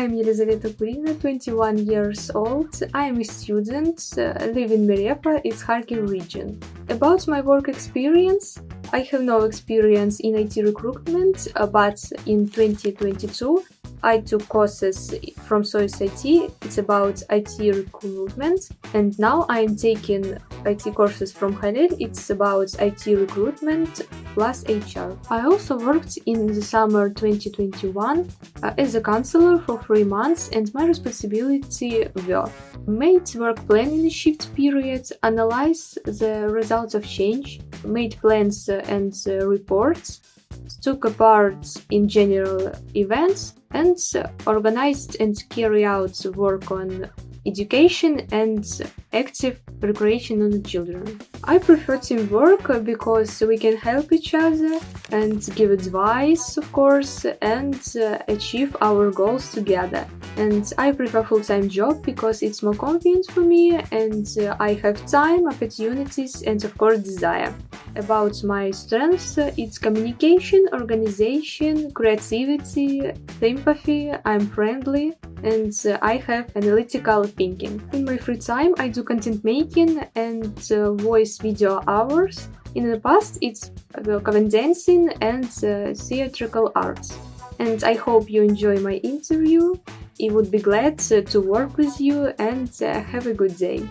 I'm Elizaveta Kurina, 21 years old. I'm a student, uh, live in Merefa, it's Kharkiv region. About my work experience, I have no experience in IT recruitment, uh, but in 2022 I took courses from SOIS IT, it's about IT recruitment, and now I am taking IT courses from Khalil, it's about IT recruitment plus HR. I also worked in the summer 2021 uh, as a counselor for three months, and my responsibility were made work plan in shift period, analyze the results of change, made plans and uh, reports, took part in general events, and organized and carry out work on education and active recreation on the children. I prefer teamwork because we can help each other and give advice, of course, and uh, achieve our goals together. And I prefer full-time job because it's more convenient for me and uh, I have time, opportunities and of course desire. About my strengths, it's communication, organization, creativity, sympathy, I'm friendly, and uh, I have analytical thinking. In my free time, I do content making and uh, voice video hours. In the past, it's uh, cover dancing and theatrical arts. And I hope you enjoy my interview. I would be glad to work with you and have a good day.